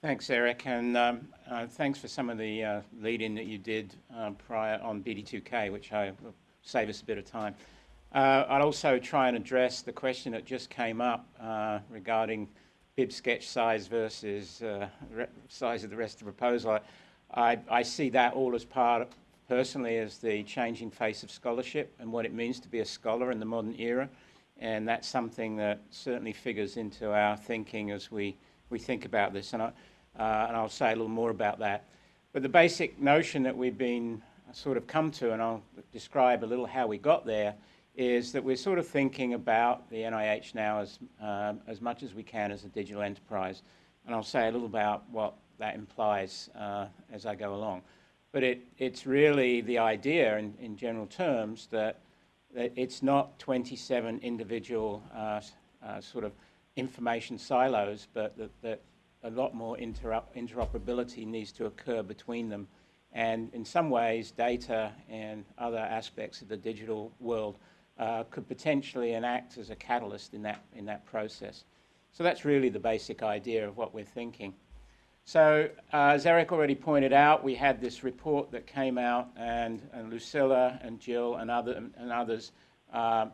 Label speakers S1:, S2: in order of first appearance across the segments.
S1: Thanks, Eric, and um, uh, thanks for some of the uh, lead-in that you did uh, prior on BD2K, which I will save us a bit of time. Uh, I'll also try and address the question that just came up uh, regarding bib sketch size versus uh, size of the rest of the proposal. I, I, see that all as part, personally, as the changing face of scholarship and what it means to be a scholar in the modern era, and that's something that certainly figures into our thinking as we we think about this, and, I, uh, and I'll say a little more about that. But the basic notion that we've been sort of come to, and I'll describe a little how we got there, is that we're sort of thinking about the NIH now as, um, as much as we can as a digital enterprise. And I'll say a little about what that implies uh, as I go along. But it, it's really the idea in, in general terms that, that it's not 27 individual uh, uh, sort of information silos, but that, that a lot more interoperability needs to occur between them. And in some ways, data and other aspects of the digital world uh, could potentially enact as a catalyst in that, in that process. So that's really the basic idea of what we're thinking. So uh, as Eric already pointed out, we had this report that came out, and, and Lucila and Jill and, other, and others uh,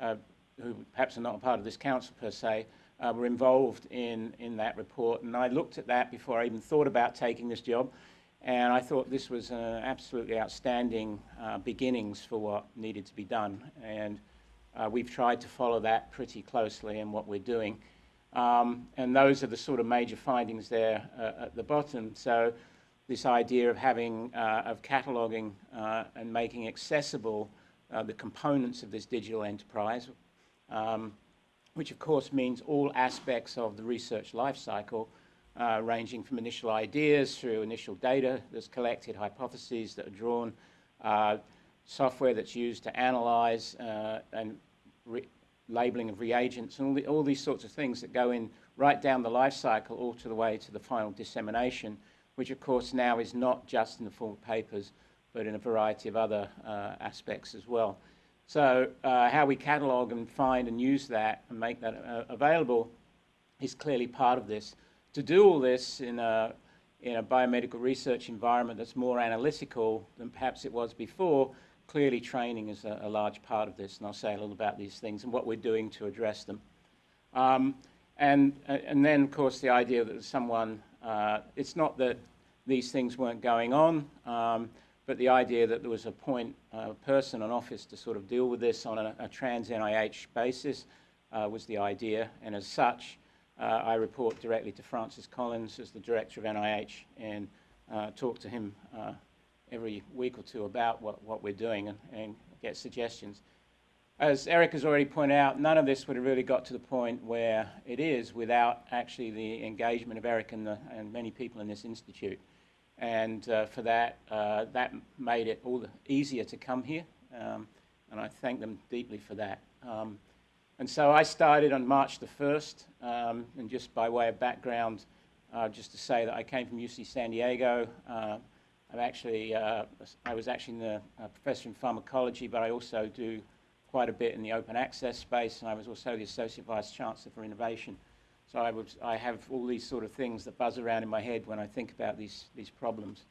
S1: uh who perhaps are not a part of this council per se, uh, were involved in, in that report. And I looked at that before I even thought about taking this job. And I thought this was an absolutely outstanding uh, beginnings for what needed to be done. And uh, we've tried to follow that pretty closely in what we're doing. Um, and those are the sort of major findings there uh, at the bottom. So this idea of having, uh, of cataloging uh, and making accessible uh, the components of this digital enterprise, um, which of course means all aspects of the research life cycle, uh, ranging from initial ideas through initial data that's collected, hypotheses that are drawn, uh, software that's used to analyze uh, and labeling of reagents, and all, the, all, these sorts of things that go in right down the life cycle all to the way to the final dissemination, which of course now is not just in the form of papers, but in a variety of other uh, aspects as well. So uh, how we catalog and find and use that and make that uh, available is clearly part of this. To do all this in a, in a biomedical research environment that's more analytical than perhaps it was before, clearly training is a, a large part of this, and I'll say a little about these things and what we're doing to address them. Um, and, and then, of course, the idea that someone, uh, it's not that these things weren't going on, um, but the idea that there was a point uh, person, an office to sort of deal with this on a, a trans NIH basis uh, was the idea. And as such, uh, I report directly to Francis Collins as the director of NIH and uh, talk to him uh, every week or two about what, what we're doing and, and get suggestions. As Eric has already pointed out, none of this would have really got to the point where it is without actually the engagement of Eric and, the, and many people in this institute. And uh, for that, uh, that made it all the easier to come here. Um, and I thank them deeply for that. Um, and so I started on March the 1st, um, and just by way of background, uh, just to say that I came from UC San Diego. Uh, I'm actually, uh, I was actually the uh, professor in pharmacology, but I also do quite a bit in the open access space, and I was also the Associate Vice Chancellor for Innovation. So I, would, I have all these sort of things that buzz around in my head when I think about these, these problems.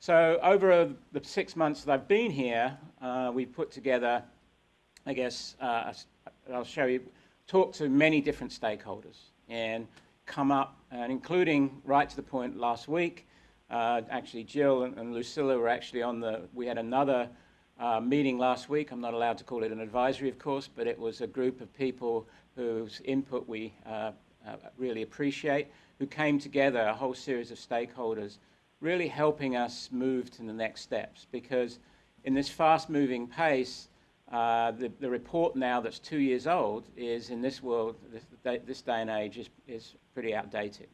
S1: So over uh, the six months that I've been here, uh, we've put together, I guess, uh, I'll show you, talked to many different stakeholders and come up, and including right to the point last week, uh, actually Jill and, and, Lucila were actually on the, we had another uh, meeting last week. I'm not allowed to call it an advisory, of course, but it was a group of people whose input we uh, really appreciate, who came together, a whole series of stakeholders, really helping us move to the next steps. Because in this fast-moving pace, uh, the, the, report now that's two years old is, in this world, this, this day and age, is, is pretty outdated.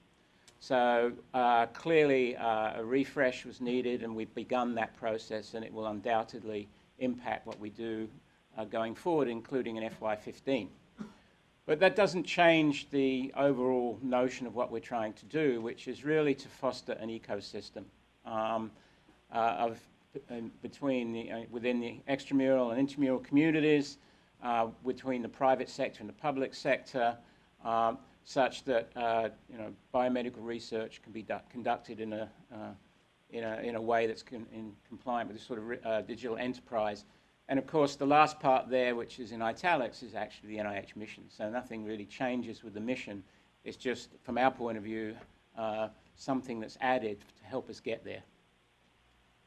S1: So uh, clearly uh, a refresh was needed and we've begun that process and it will undoubtedly impact what we do uh, going forward, including in FY15. But that doesn't change the overall notion of what we're trying to do, which is really to foster an ecosystem um, uh, of, between the, uh, within the extramural and intramural communities, uh, between the private sector and the public sector, um, such that uh, you know, biomedical research can be conducted in a, uh, in, a, in a way that's in compliant with this sort of uh, digital enterprise. And of course, the last part there, which is in italics, is actually the NIH mission. So nothing really changes with the mission. It's just, from our point of view, uh, something that's added to help us get there.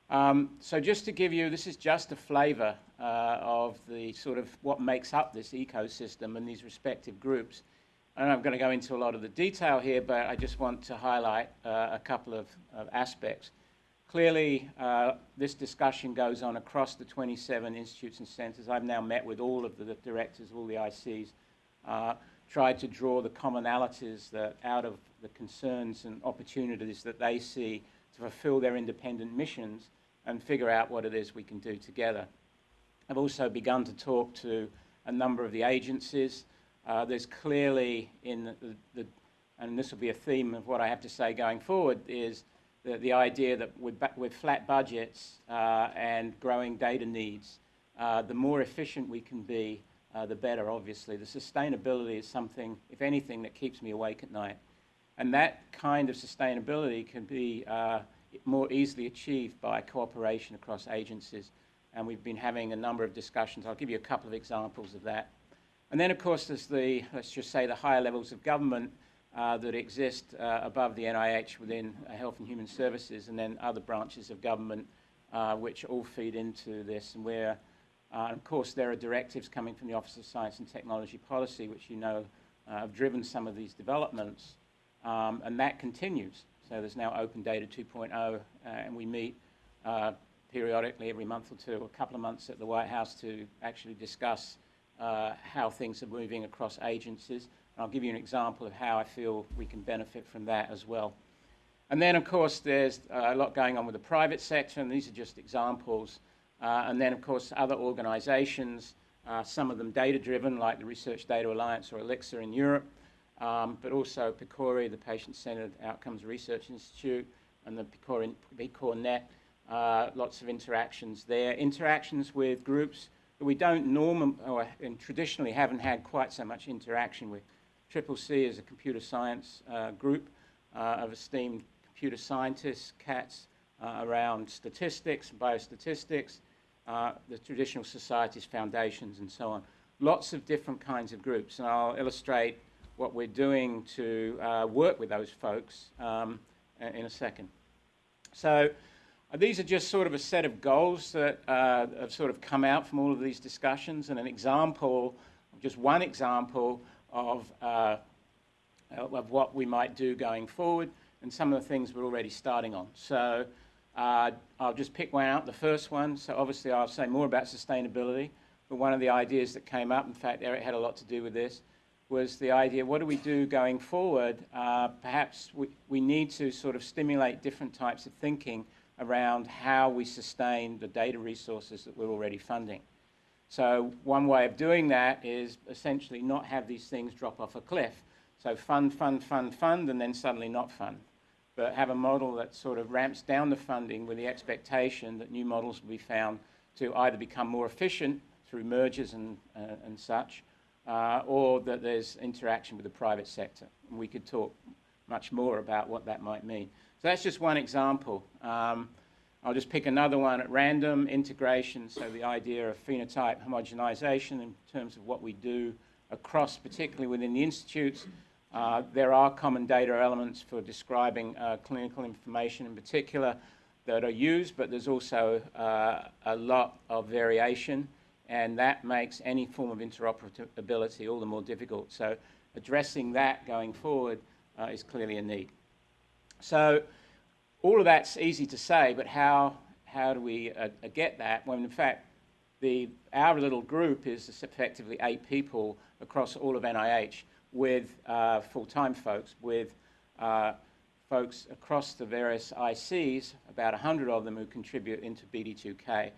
S1: Um, so just to give you, this is just a flavor uh, of the sort of what makes up this ecosystem and these respective groups. And I'm going to go into a lot of the detail here, but I just want to highlight uh, a couple of, of aspects. Clearly, uh, this discussion goes on across the 27 institutes and centers. I've now met with all of the directors, all the ICs, uh, tried to draw the commonalities that out of the concerns and opportunities that they see to fulfill their independent missions and figure out what it is we can do together. I've also begun to talk to a number of the agencies. Uh, there's clearly in the, the, and this will be a theme of what I have to say going forward, is the, the idea that with, with flat budgets uh, and growing data needs, uh, the more efficient we can be, uh, the better, obviously. The sustainability is something, if anything, that keeps me awake at night. And that kind of sustainability can be uh, more easily achieved by cooperation across agencies. And we've been having a number of discussions. I'll give you a couple of examples of that. And then, of course, there's the, let's just say, the higher levels of government uh, that exist uh, above the NIH within uh, Health and Human Services, and then other branches of government uh, which all feed into this. And where, uh, of course, there are directives coming from the Office of Science and Technology Policy, which you know have driven some of these developments, um, and that continues. So there's now Open Data 2.0, uh, and we meet periodically every month or two, a couple of months at the White House to actually discuss uh, how things are moving across agencies. I'll give you an example of how I feel we can benefit from that as well. And then, of course, there's uh, a lot going on with the private sector, and these are just examples. Uh, and then, of course, other organizations, uh, some of them data-driven, like the Research Data Alliance or ELIXIR in Europe, um, but also PCORI, the Patient-Centered Outcomes Research Institute, and the PCOR Net, uh, lots of interactions there. Interactions with groups that we don't normally, or traditionally haven't had quite so much interaction with. Triple C is a computer science uh, group uh, of esteemed computer scientists, CATs, uh, around statistics, and biostatistics, uh, the traditional societies, foundations, and so on. Lots of different kinds of groups, and I'll illustrate what we're doing to work with those folks um, in a second. So these are just sort of a set of goals that uh, have sort of come out from all of these discussions and an example, just one example of, uh, of what we might do going forward and some of the things we're already starting on. So uh, I'll just pick one out, the first one. So obviously I'll say more about sustainability, but one of the ideas that came up, in fact Eric had a lot to do with this, was the idea, what do we do going forward? Uh, perhaps we, we need to sort of stimulate different types of thinking around how we sustain the data resources that we're already funding. So one way of doing that is essentially not have these things drop off a cliff. So fund, fund, fund, fund, and then suddenly not fund. But have a model that sort of ramps down the funding with the expectation that new models will be found to either become more efficient through mergers and, uh, and such, uh, or that there's interaction with the private sector. And we could talk much more about what that might mean. So that's just one example. Um, I'll just pick another one at random, integration, so the idea of phenotype homogenization in terms of what we do across, particularly within the institutes. Uh, there are common data elements for describing uh, clinical information in particular that are used, but there's also uh, a lot of variation and that makes any form of interoperability all the more difficult. So addressing that going forward uh, is clearly a need. So all of that's easy to say, but how, how do we uh, uh get that when in fact the, our little group is effectively eight people across all of NIH with uh, full-time folks, with uh, folks across the various ICs, about 100 of them who contribute into BD2K.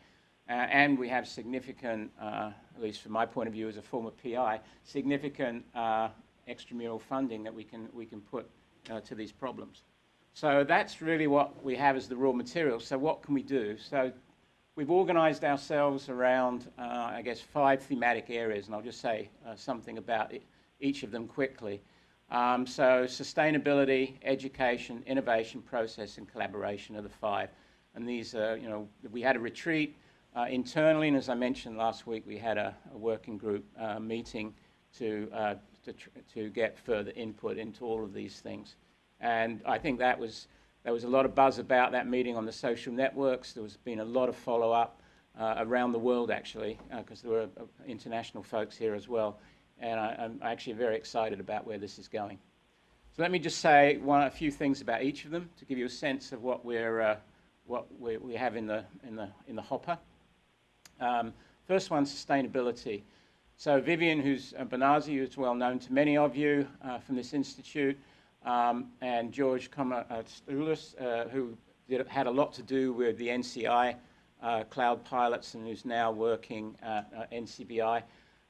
S1: Uh, and we have significant, uh, at least from my point of view as a former PI, significant uh, extramural funding that we can, we can put uh, to these problems. So that's really what we have as the raw material. So what can we do? So we've organized ourselves around, uh, I guess, five thematic areas, and I'll just say uh, something about it, each of them quickly. Um, so sustainability, education, innovation, process, and collaboration are the five. And these are, you know, we had a retreat uh, internally, and as I mentioned last week, we had a, a working group uh, meeting to, uh, to, to get further input into all of these things. And I think that was, there was a lot of buzz about that meeting on the social networks. There has been a lot of follow-up uh, around the world, actually, because uh, there were uh, international folks here as well. And I, am actually very excited about where this is going. So let me just say one, a few things about each of them to give you a sense of what, we're, uh, what we, we have in the, in the, in the hopper. Um, first one, sustainability. So Vivian, who's uh, Bonazzi, who's well known to many of you uh, from this institute, um, and George Komatsoulis, uh, who did, had a lot to do with the NCI uh, cloud pilots and who's now working at uh, NCBI,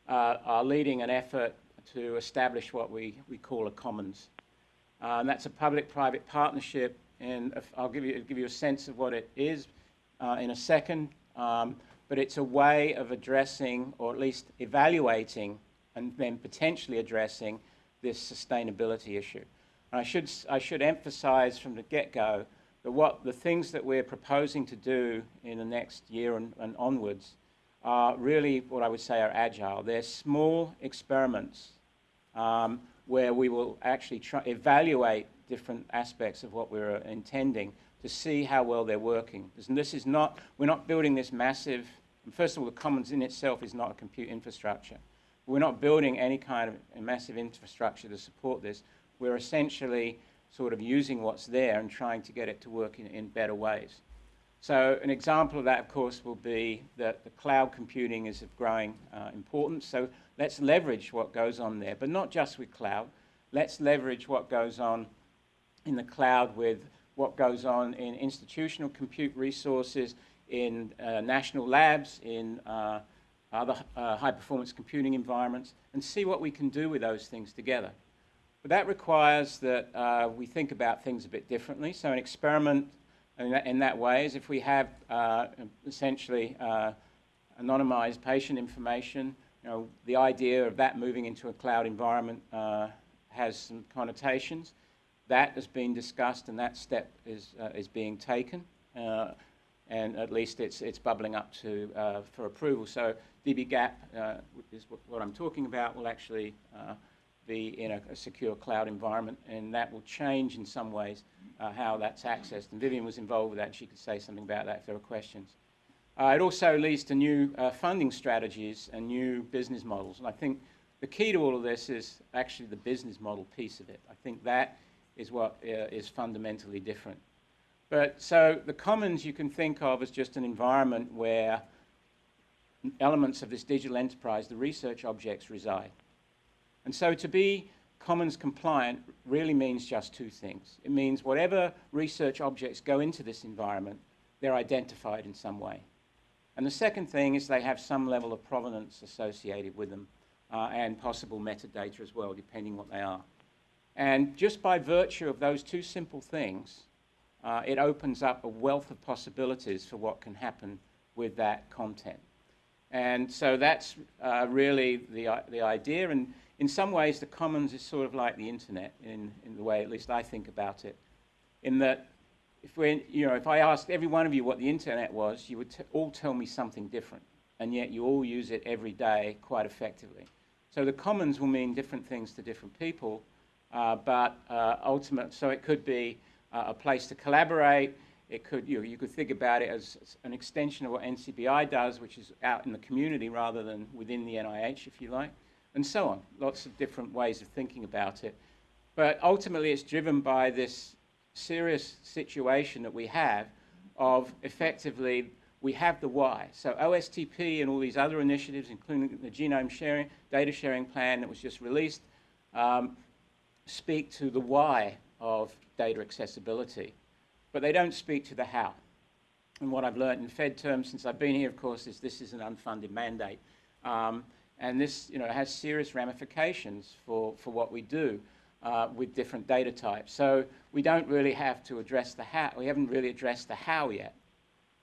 S1: uh, are leading an effort to establish what we, we call a commons. and that's a public-private partnership, and I'll give you, give you a sense of what it is in a second. Um, but it's a way of addressing, or at least evaluating, and then potentially addressing this sustainability issue. And I should, I should emphasize from the get-go that what the things that we're proposing to do in the next year and, and onwards are really what I would say are agile. They're small experiments um, where we will actually try, evaluate different aspects of what we're intending to see how well they're working. This is not, we're not building this massive, first of all, the commons in itself is not a compute infrastructure. We're not building any kind of massive infrastructure to support this. We're essentially sort of using what's there and trying to get it to work in, in better ways. So an example of that, of course, will be that the cloud computing is of growing uh, importance. So let's leverage what goes on there, but not just with cloud. Let's leverage what goes on in the cloud with what goes on in institutional compute resources, in uh, national labs, in uh, other uh, high-performance computing environments, and see what we can do with those things together. But that requires that uh, we think about things a bit differently. So an experiment in that, in that way is if we have uh, essentially uh, anonymized patient information, you know, the idea of that moving into a cloud environment has some connotations. That has been discussed and that step is, uh, is being taken. Uh, and at least it's, it's bubbling up to, uh, for approval. So dbGaP uh, is what I'm talking about, will actually uh, be in a, a, secure cloud environment, and that will change in some ways uh, how that's accessed. And Vivian was involved with that, and she could say something about that if there are questions. it also leads to new funding strategies and new business models. And I think the key to all of this is actually the business model piece of it. I think that is what uh, is fundamentally different. But so the commons you can think of as just an environment where elements of this digital enterprise, the research objects reside. And so to be commons compliant really means just two things. It means whatever research objects go into this environment, they're identified in some way. And the second thing is they have some level of provenance associated with them uh, and possible metadata as well, depending what they are. And just by virtue of those two simple things, uh, it opens up a wealth of possibilities for what can happen with that content. And so that's uh, really the, the idea. And in some ways, the commons is sort of like the internet in, in the way at least I think about it. In that, if, we you know, if I asked every one of you what the internet was, you would all tell me something different. And yet you all use it every day quite effectively. So the commons will mean different things to different people. Uh, but uh, ultimate, so it could be uh, a place to collaborate. It could, you, know, you could think about it as an extension of what NCBI does, which is out in the community rather than within the NIH, if you like, and so on. Lots of different ways of thinking about it. But ultimately, it's driven by this serious situation that we have of effectively we have the why. So OSTP and all these other initiatives, including the genome sharing, data sharing plan that was just released, um, speak to the why of data accessibility, but they don't speak to the how. And what I've learned in Fed terms since I've been here, of course, is this is an unfunded mandate. Um, and this you know, has serious ramifications for, for what we do uh, with different data types. So we don't really have to address the how. We haven't really addressed the how yet.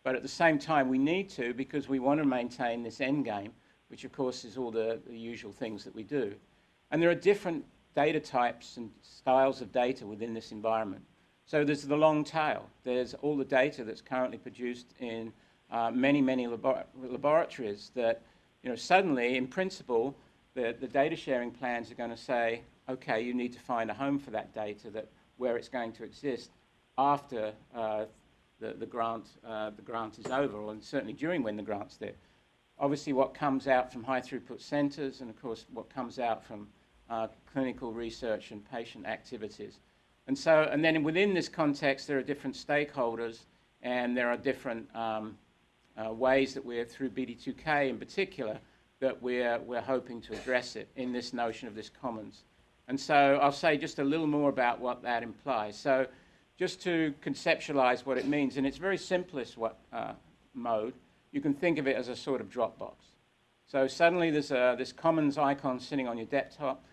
S1: But at the same time, we need to because we want to maintain this end game, which of course is all the, the usual things that we do. And there are different data types and styles of data within this environment. So there's the long tail. There's all the data that's currently produced in uh, many, many labor laboratories that, you know, suddenly, in principle, the, the data sharing plans are going to say, okay, you need to find a home for that data that where it's going to exist after uh, the, the, grant, uh, the grant is over, and certainly during when the grant's there. Obviously, what comes out from high throughput centres, and of course, what comes out from uh, clinical research and patient activities. And so, and then within this context, there are different stakeholders, and there are different um, uh, ways that we're, through BD2K in particular, that we're, we're hoping to address it in this notion of this commons. And so I'll say just a little more about what that implies. So just to conceptualize what it means, in its very simplest what, uh, mode, you can think of it as a sort of Dropbox. So suddenly there's a, this commons icon sitting on your desktop.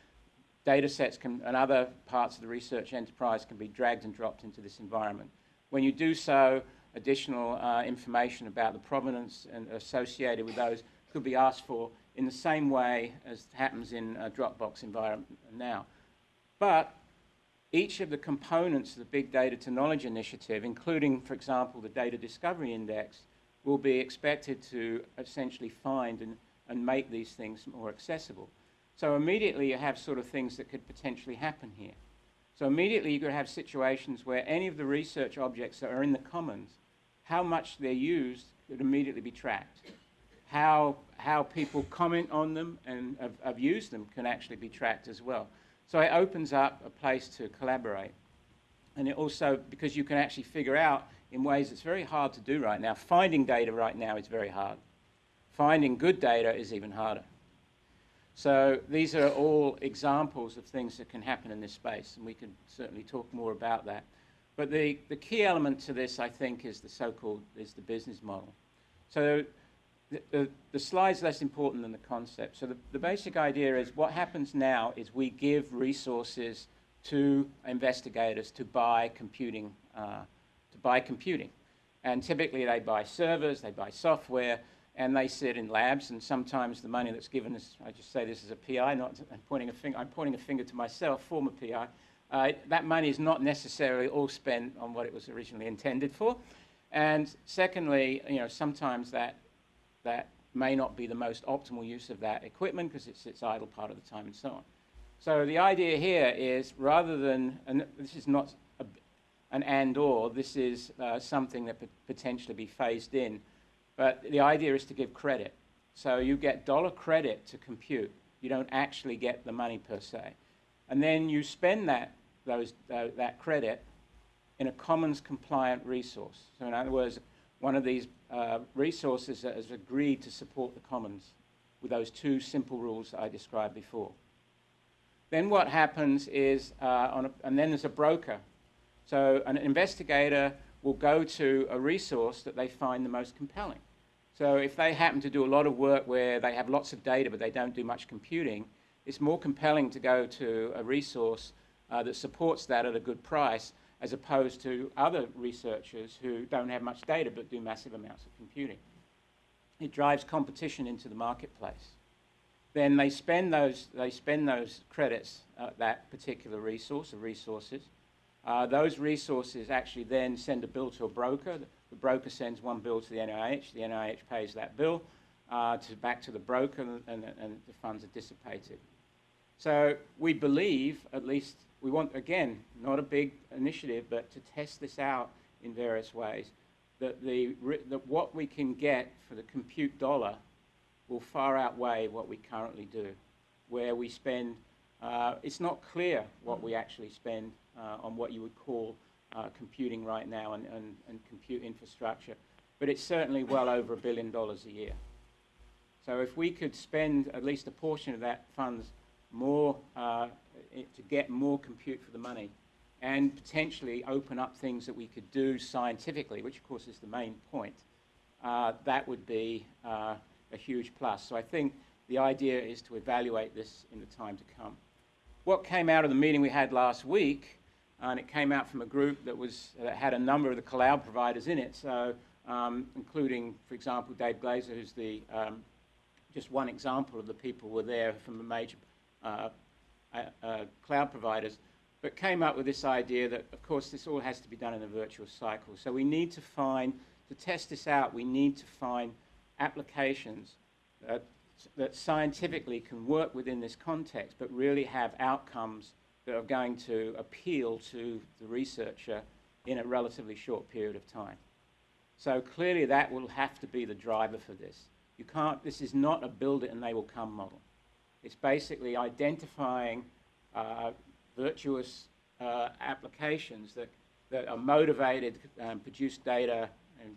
S1: Data sets can, and other parts of the research enterprise can be dragged and dropped into this environment. When you do so, additional uh, information about the provenance and associated with those could be asked for in the same way as happens in a Dropbox environment now. But each of the components of the Big Data to Knowledge Initiative, including, for example, the Data Discovery Index, will be expected to essentially find and, and make these things more accessible. So immediately you have sort of things that could potentially happen here. So immediately you could have situations where any of the research objects that are in the commons, how much they're used could immediately be tracked. How, how people comment on them and have, have used them can actually be tracked as well. So it opens up a place to collaborate. And it also, because you can actually figure out in ways it's very hard to do right now. Finding data right now is very hard. Finding good data is even harder. So these are all examples of things that can happen in this space, and we can certainly talk more about that. But the, the key element to this, I think, is the so-called, is the business model. So the, the, the, slide's less important than the concept. So the, the basic idea is what happens now is we give resources to investigators to buy computing uh, buy computing. And typically they buy servers, they buy software, and they sit in labs, and sometimes the money that's given is, I just say this as a PI, not pointing a finger, I'm pointing a finger to myself, former PI, uh, that money is not necessarily all spent on what it was originally intended for. And secondly, you know, sometimes that, that may not be the most optimal use of that equipment because it sits idle part of the time and so on. So the idea here is rather than, and this is not an and or, this is uh, something that could potentially be phased in. But the idea is to give credit. So you get dollar credit to compute. You don't actually get the money per se. And then you spend that, those, uh, that credit in a commons compliant resource. So in other words, one of these uh, resources that has agreed to support the commons with those two simple rules that I described before. Then what happens is, uh, a, and then there's a broker so an investigator will go to a resource that they find the most compelling. So if they happen to do a lot of work where they have lots of data but they don't do much computing, it's more compelling to go to a resource uh, that supports that at a good price as opposed to other researchers who don't have much data but do massive amounts of computing. It drives competition into the marketplace. Then they spend those, they spend those credits at that particular resource or resources uh, those resources actually then send a bill to a broker. The broker sends one bill to the NIH. The NIH pays that bill uh, to, back to the broker, and, and, and the funds are dissipated. So we believe, at least, we want, again, not a big initiative, but to test this out in various ways, that, the, that what we can get for the compute dollar will far outweigh what we currently do, where we spend, uh, it's not clear what we actually spend uh, on what you would call uh, computing right now and, and, and compute infrastructure. But it's certainly well over a billion dollars a year. So if we could spend at least a portion of that funds more uh, to get more compute for the money and potentially open up things that we could do scientifically, which of course is the main point, uh, that would be uh, a huge plus. So I think the idea is to evaluate this in the time to come. What came out of the meeting we had last week and it came out from a group that was that had a number of the cloud providers in it. So, um, including, for example, Dave Glazer, who's the um, just one example of the people who were there from the major uh, uh, uh, cloud providers, but came up with this idea that, of course, this all has to be done in a virtuous cycle. So we need to find, to test this out, we need to find applications that, that scientifically can work within this context, but really have outcomes that are going to appeal to the researcher in a relatively short period of time. So clearly that will have to be the driver for this. You can't, this is not a build it and they will come model. It's basically identifying uh, virtuous uh, applications that, that are motivated, um, produce data, and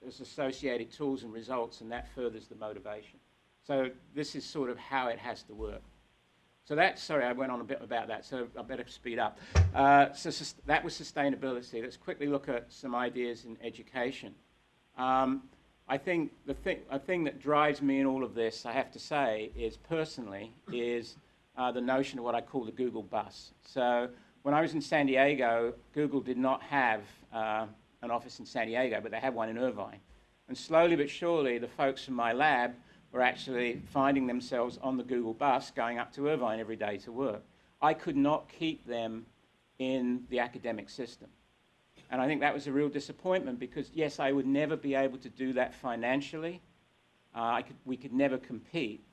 S1: there's associated tools and results, and that furthers the motivation. So this is sort of how it has to work. So that, sorry, I went on a bit about that, so I better speed up. Uh, so that was sustainability. Let's quickly look at some ideas in education. Um, I think the thing, a thing that drives me in all of this, I have to say, is personally, is uh, the notion of what I call the Google bus. So when I was in San Diego, Google did not have uh, an office in San Diego, but they had one in Irvine. And slowly but surely, the folks from my lab were actually finding themselves on the Google bus going up to Irvine every day to work. I could not keep them in the academic system. And I think that was a real disappointment because, yes, I would never be able to do that financially. Uh, could, we could never compete.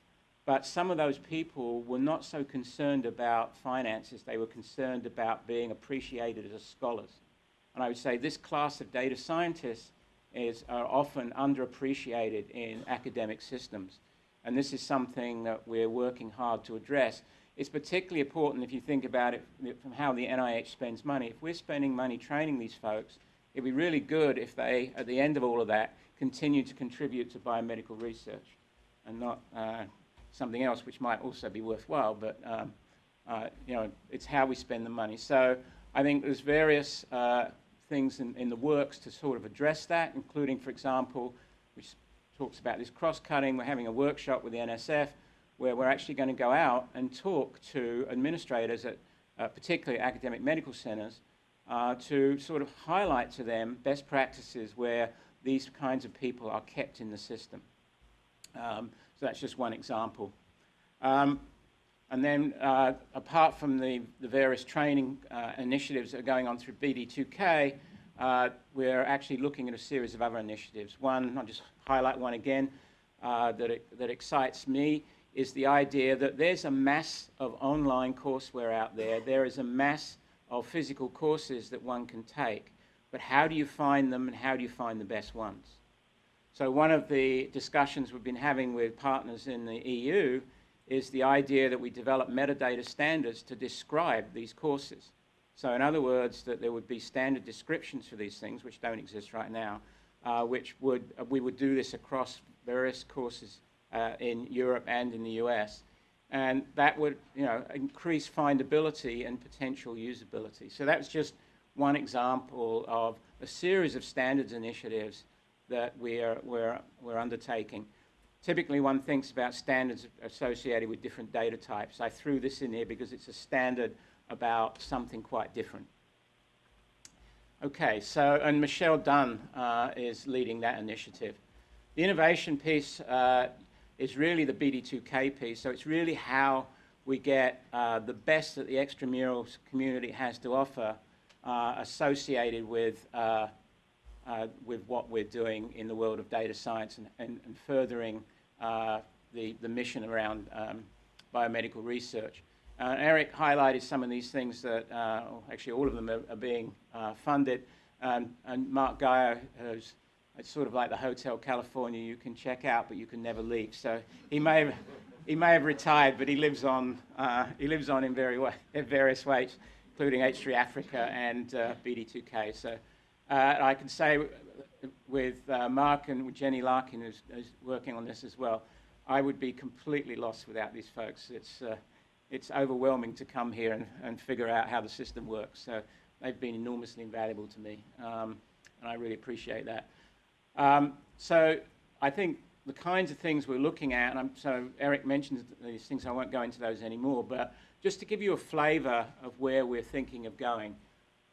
S1: But some of those people were not so concerned about finances. They were concerned about being appreciated as scholars. And I would say this class of data scientists is, are often underappreciated in academic systems. And this is something that we're working hard to address. It's particularly important if you think about it from how the NIH spends money. If we're spending money training these folks, it'd be really good if they, at the end of all of that, continue to contribute to biomedical research and not uh, something else which might also be worthwhile, but um, uh, you know, it's how we spend the money. So I think there's various uh, things in, in the works to sort of address that, including, for example, which talks about this cross-cutting. We're having a workshop with the NSF where we're actually going to go out and talk to administrators at uh, particularly academic medical centers uh, to sort of highlight to them best practices where these kinds of people are kept in the system. Um, so that's just one example. Um, and then uh, apart from the, the various training uh, initiatives that are going on through BD2K, uh, we're actually looking at a series of other initiatives. One, I'll just highlight one again uh, that, it, that excites me, is the idea that there's a mass of online courseware out there. There is a mass of physical courses that one can take. But how do you find them and how do you find the best ones? So one of the discussions we've been having with partners in the EU is the idea that we develop metadata standards to describe these courses. So in other words, that there would be standard descriptions for these things, which don't exist right now, uh, which would, uh, we would do this across various courses uh, in Europe and in the US. And that would, you know, increase findability and potential usability. So that's just one example of a series of standards initiatives that we're, we're, we're undertaking. Typically, one thinks about standards associated with different data types. I threw this in here because it's a standard about something quite different. Okay, so, and Michelle Dunn uh, is leading that initiative. The innovation piece uh, is really the BD2K piece, so it's really how we get uh, the best that the extramural community has to offer uh, associated with uh, uh, with what we're doing in the world of data science and, and, and furthering the, the mission around um, biomedical research. Uh, Eric highlighted some of these things that, uh, actually all of them are, are being uh, funded. Um, and Mark Guyer has, it's sort of like the Hotel California, you can check out, but you can never leave. So he may have, he may have retired, but he lives on, uh, he lives on in, very way, in various ways, including H3 Africa and BD2K. So I can say with uh, Mark and Jenny Larkin, who's, who's, working on this as well, I would be completely lost without these folks. It's, uh, it's overwhelming to come here and, and figure out how the system works. So they've been enormously invaluable to me, um, and I really appreciate that. Um, so I think the kinds of things we're looking at, and I'm, so Eric mentioned these things, I won't go into those anymore, but just to give you a flavor of where we're thinking of going.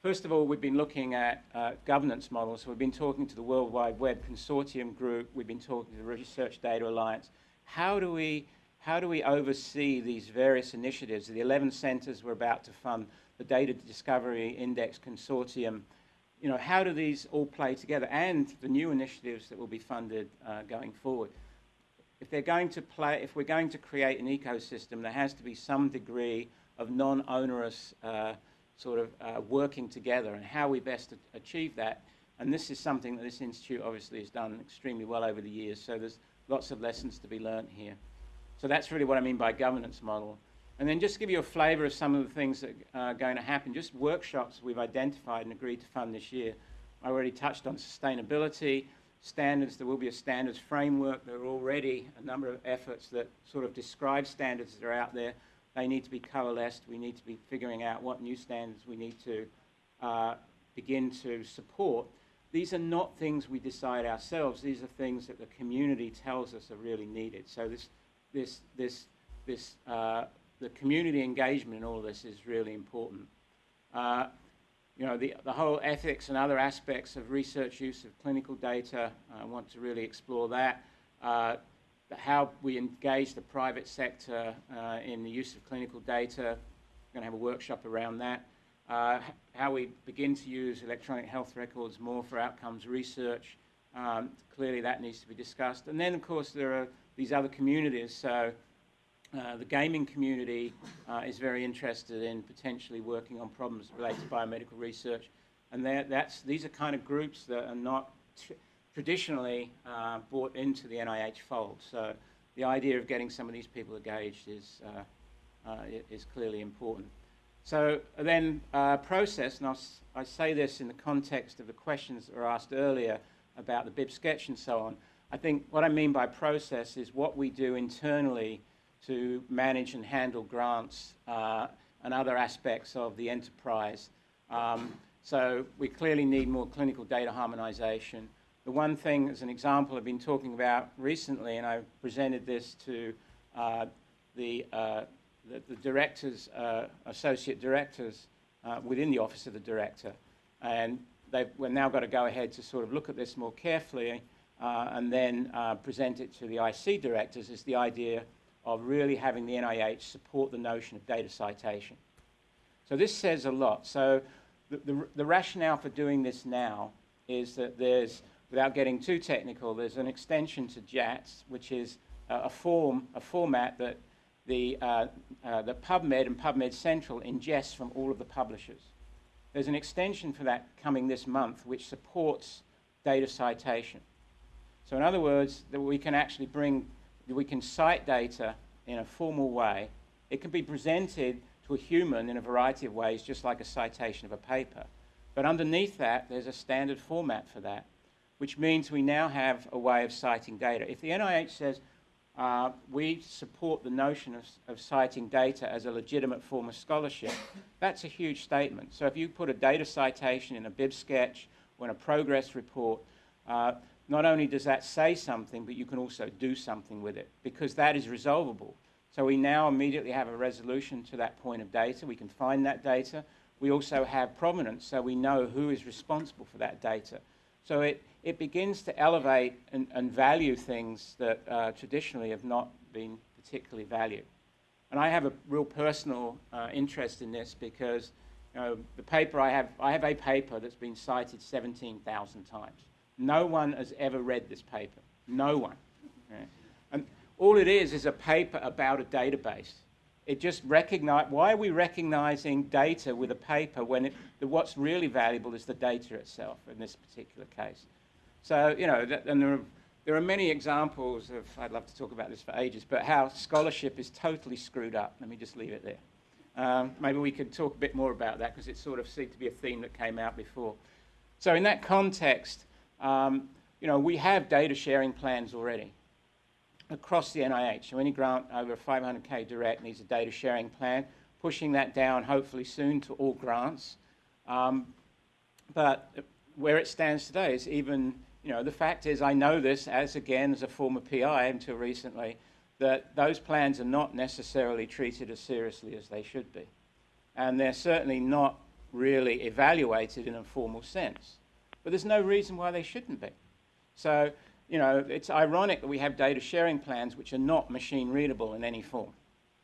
S1: First of all, we've been looking at uh, governance models. So we've been talking to the World Wide Web Consortium Group. We've been talking to the Research Data Alliance. How do we how do we oversee these various initiatives? The 11 centres we're about to fund, the Data Discovery Index Consortium, you know, how do these all play together? And the new initiatives that will be funded uh, going forward. If they're going to play, if we're going to create an ecosystem, there has to be some degree of non-onerous uh, sort of uh, working together and how we best achieve that. And this is something that this institute obviously has done extremely well over the years, so there's lots of lessons to be learnt here. So that's really what I mean by governance model. And then just give you a flavour of some of the things that are going to happen, just workshops we've identified and agreed to fund this year. I already touched on sustainability, standards, there will be a standards framework. There are already a number of efforts that sort of describe standards that are out there. They need to be coalesced. We need to be figuring out what new standards we need to uh, begin to support. These are not things we decide ourselves. These are things that the community tells us are really needed. So this this, this, this, uh, the community engagement in all this is really important. Uh, you know, the, the whole ethics and other aspects of research use of clinical data, I want to really explore that. How we engage the private sector uh, in the use of clinical data. We're going to have a workshop around that. Uh, how we begin to use electronic health records more for outcomes research. Um, clearly that needs to be discussed. And then, of course, there are these other communities. So uh, the gaming community uh, is very interested in potentially working on problems related to biomedical research. And that's, these are kind of groups that are not traditionally uh, brought into the NIH fold. So the idea of getting some of these people engaged is, uh, uh, is clearly important. So then uh, process, and I'll, I say this in the context of the questions that were asked earlier about the BIB sketch and so on. I think what I mean by process is what we do internally to manage and handle grants uh, and other aspects of the enterprise. Um, so we clearly need more clinical data harmonization. The one thing, as an example, I've been talking about recently, and I presented this to uh, the, uh, the, the, directors, uh, associate directors uh, within the Office of the Director. And they've we've now got to go ahead to sort of look at this more carefully uh, and then uh, present it to the IC directors is the idea of really having the NIH support the notion of data citation. So this says a lot. So the, the, the rationale for doing this now is that there's, without getting too technical, there's an extension to JATS, which is a form, a format that the, uh, uh, the PubMed and PubMed Central ingests from all of the publishers. There's an extension for that coming this month which supports data citation. So in other words, that we can actually bring, we can cite data in a formal way. It can be presented to a human in a variety of ways, just like a citation of a paper. But underneath that, there's a standard format for that, which means we now have a way of citing data. If the NIH says, uh, we support the notion of, of, citing data as a legitimate form of scholarship, that's a huge statement. So if you put a data citation in a BIB sketch or in a progress report, uh, not only does that say something, but you can also do something with it because that is resolvable. So we now immediately have a resolution to that point of data. We can find that data. We also have provenance, so we know who is responsible for that data. So it, it begins to elevate and, and value things that uh, traditionally have not been particularly valued. And I have a real personal uh, interest in this because you know, the paper I have, I have a paper that's been cited 17,000 times. No one has ever read this paper. No one. And all it is is a paper about a database. It just recognize, why are we recognizing data with a paper when it, the, what's really valuable is the data itself in this particular case? So, you know, that, and there are, there are many examples of, I'd love to talk about this for ages, but how scholarship is totally screwed up. Let me just leave it there. Um, maybe we could talk a bit more about that because it sort of seemed to be a theme that came out before. So in that context, um, you know, we have data sharing plans already across the NIH. So any grant over 500K direct needs a data sharing plan, pushing that down hopefully soon to all grants. Um, but where it stands today is even, you know, the fact is I know this as, again, as a former PI until recently, that those plans are not necessarily treated as seriously as they should be. And they're certainly not really evaluated in a formal sense. But there's no reason why they shouldn't be. So, you know, it's ironic that we have data sharing plans which are not machine readable in any form.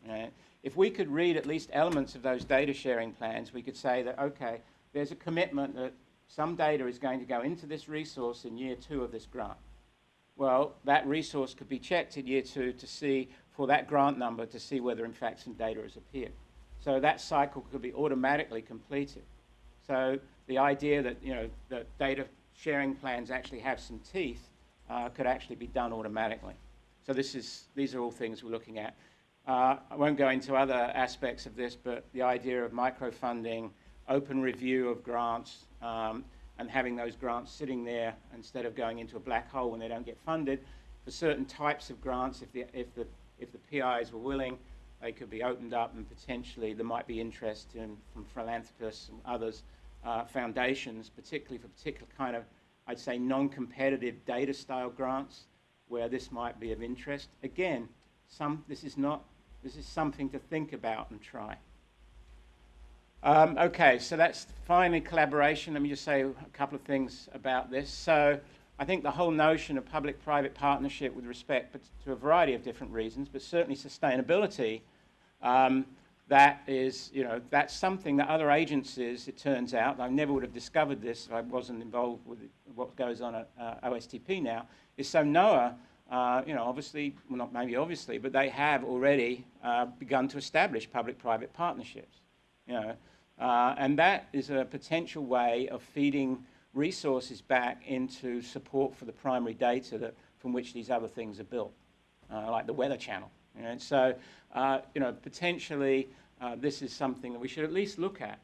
S1: right? If we could read at least elements of those data sharing plans, we could say that, okay, there's a commitment that some data is going to go into this resource in year two of this grant. Well, that resource could be checked in year two to see, for that grant number, to see whether in fact some data has appeared. So that cycle could be automatically completed. So the idea that, you know, that data sharing plans actually have some teeth uh, could actually be done automatically. So this is, these are all things we're looking at. Uh, I won't go into other aspects of this, but the idea of microfunding, open review of grants, um, and having those grants sitting there instead of going into a black hole when they don't get funded. For certain types of grants, if the, if the, if the PIs were willing, they could be opened up and potentially there might be interest in, from philanthropists and others, uh, foundations, particularly for particular kind of, I'd say, non-competitive data style grants where this might be of interest. Again, some, this is not, this is something to think about and try. Um, okay, so that's finally collaboration. Let me just say a couple of things about this. So I think the whole notion of public-private partnership with respect but to a variety of different reasons, but certainly sustainability, um, that is, you know, that's something that other agencies, it turns out, I never would have discovered this if I wasn't involved with what goes on at uh, OSTP now, is so NOAA, uh, you know, obviously, well not maybe obviously, but they have already uh, begun to establish public-private partnerships, you know, uh, and that is a potential way of feeding resources back into support for the primary data that, from which these other things are built, uh, like the Weather Channel. And so, uh, you know, potentially uh, this is something that we should at least look at.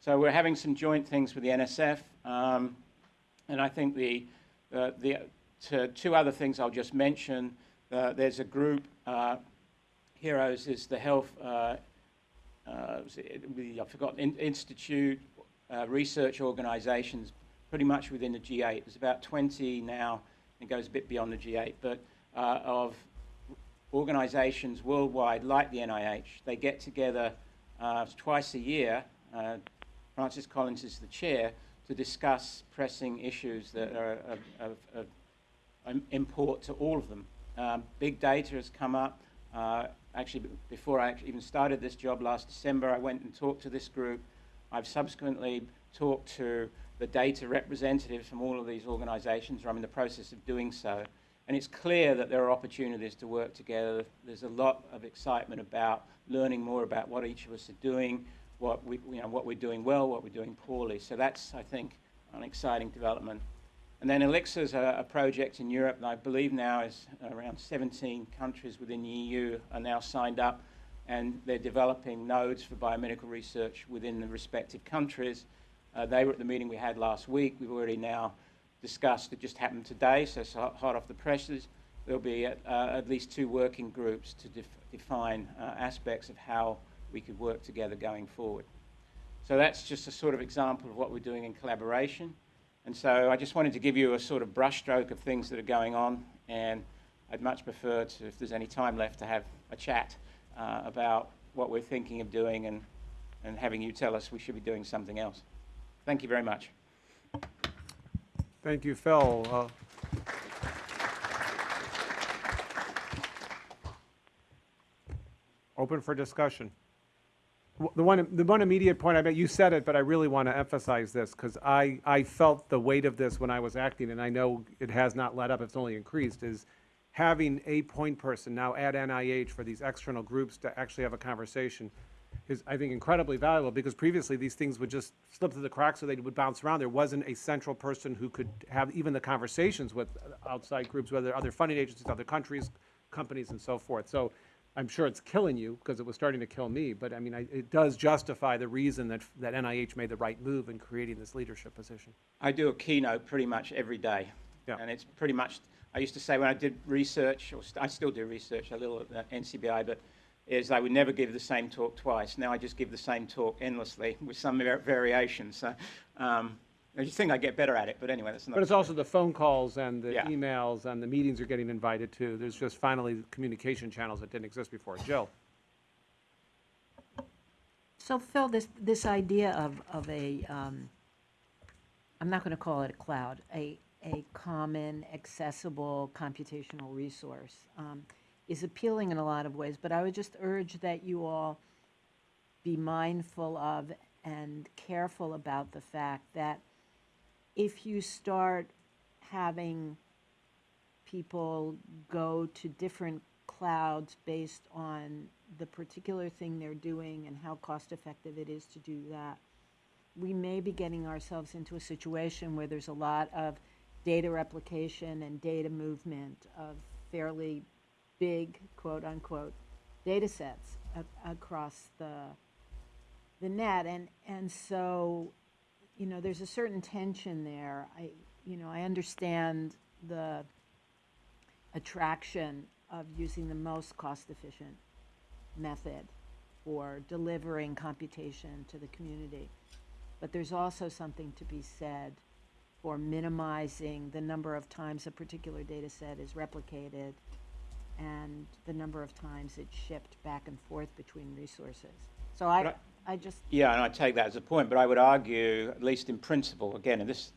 S1: So we're having some joint things with the NSF, um, and I think the, uh, the two other things I'll just mention. Uh, there's a group, HIROs is the health uh, I forgot, in, institute, uh, research organizations, pretty much within the G8. There's about 20 now, it goes a bit beyond the G8, but uh, of organizations worldwide like the NIH. They get together uh, twice a year. Uh, Francis Collins is the chair to discuss pressing issues that are of, of, of import to all of them. Um, big data has come up. Actually, before I even started this job last December, I went and talked to this group. I've subsequently talked to the data representatives from all of these organizations, or I'm in the process of doing so. And it's clear that there are opportunities to work together. There's a lot of excitement about learning more about what each of us are doing, what, we, you know, what we're doing well, what we're doing poorly. So that's, I think, an exciting development. And then Elixir is a, a, project in Europe that I believe now is around 17 countries within the EU are now signed up and they're developing nodes for biomedical research within the respective countries. Uh, they were at the meeting we had last week. We've already now discussed, it just happened today, so it's hot off the presses. There'll be at, uh, at least two working groups to def define uh, aspects of how we could work together going forward. So that's just a sort of example of what we're doing in collaboration. And so I just wanted to give you a sort of brushstroke of things that are going on, and I'd much prefer to, if there's any time left, to have a chat uh, about what we're thinking of doing and, and having you tell us we should be doing something else. Thank you very much.
S2: Thank you, Phil. Uh, open for discussion. The one, the one immediate point I made, you said it, but I really want to emphasize this because I, I felt the weight of this when I was acting, and I know it has not let up, it's only increased, is having a point person now at NIH for these external groups to actually have a conversation is, I think, incredibly valuable because previously these things would just slip through the cracks or they would bounce around. There wasn't a central person who could have even the conversations with uh, outside groups, whether other funding agencies, other countries, companies, and so forth. So I'm sure it's killing you because it was starting to kill me, but I mean, I, it does justify the reason that, that NIH made the right move in creating this leadership position.
S1: I do a keynote pretty much every day.
S2: Yeah.
S1: And it's pretty much, I used to say when I did research, or st I still do research a little at the NCBI, but is I would never give the same talk twice. Now I just give the same talk endlessly with some variations. So, um, I just think I get better at it, but anyway, that's not.
S2: But it's also the phone calls and the
S1: Yeah.
S2: emails and the meetings you're getting invited to. There's just finally communication channels that didn't exist before. Jill?
S3: So Phil, this, this idea of, of a, um, I'm not going to call it a cloud, a, a common, accessible computational resource um, is appealing in a lot of ways, but I would just urge that you all be mindful of and careful about the fact that if you start having people go to different clouds based on the particular thing they're doing and how cost-effective it is to do that, we may be getting ourselves into a situation where there's a lot of data replication and data movement of fairly big, quote-unquote, data sets across the, the net. And, and so, you know, there's a certain tension there. I, you know, I understand the attraction of using the most cost-efficient method for delivering computation to the community. But there's also something to be said for minimizing the number of times a particular data set is replicated and the number of times it's shipped back and forth between resources. So I, I just,
S1: Yeah, and I take that as a point, but I would argue, at least in principle, again, and this,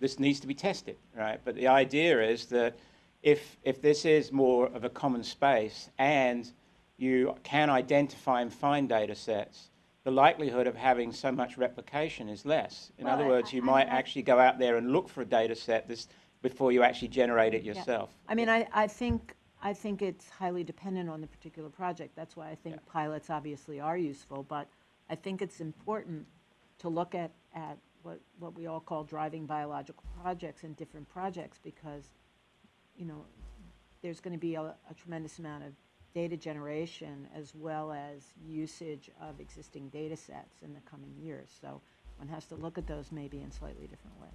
S1: this needs to be tested, right? But the idea is that if, if this is more of a common space and you can identify and find data sets, the likelihood of having so much replication is less. In
S3: Well,
S1: other
S3: I-
S1: words, you
S3: I-
S1: might
S3: I-
S1: actually go out there and look for a data set this, before you actually generate it
S3: Yeah.
S1: yourself.
S3: I mean, I, I think, I think it's highly dependent on the particular project. That's why I think
S1: Yeah.
S3: pilots obviously are useful, but I think it's important to look at, at what, what we all call driving biological projects and different projects, because, you know, there's gonna be a, a tremendous amount of data generation as well as usage of existing data sets in the coming years. So one has to look at those maybe in slightly different ways.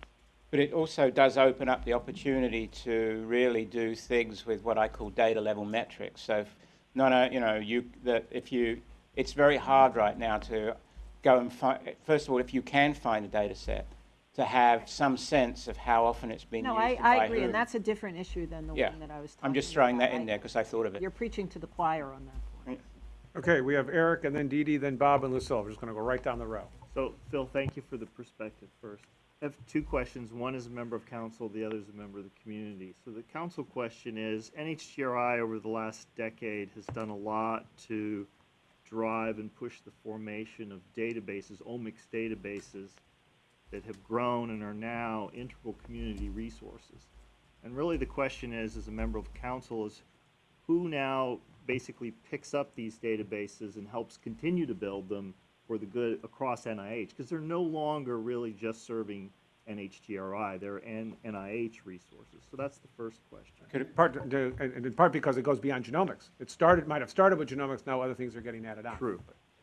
S1: But it also does open up the opportunity to really do things with what I call data level metrics. So, if, no, no, uh, you know, you that if you, it's very hard right now to go and find. First of all, if you can find a data set, to have some sense of how often it's been
S3: No,
S1: used.
S3: I, I
S1: by
S3: agree,
S1: whom.
S3: and that's a different issue than the
S1: Yeah.
S3: one that I was talking about.
S1: I'm just throwing that in
S3: I-
S1: there because I thought of it.
S3: You're preaching to the choir on that point.
S2: Okay, we have Eric, and then Dee Dee, then Bob and Lucila. We're just gonna go right down the row.
S4: So, Phil, thank you for the perspective first. I have two questions. One is a member of council, the other is a member of the community. So the council question is, NHGRI over the last decade has done a lot to drive and push the formation of databases, omics databases, that have grown and are now integral community resources. And really the question is, as a member of council, is who now basically picks up these databases and helps continue to build them for the good across NIH? Because they're no longer really just serving NHGRI, they're N- NIH resources. So that's the first question.
S2: Could it- Part, to- and and in part because it goes beyond genomics. It started, might have started with genomics, now other things are getting added on.
S4: True.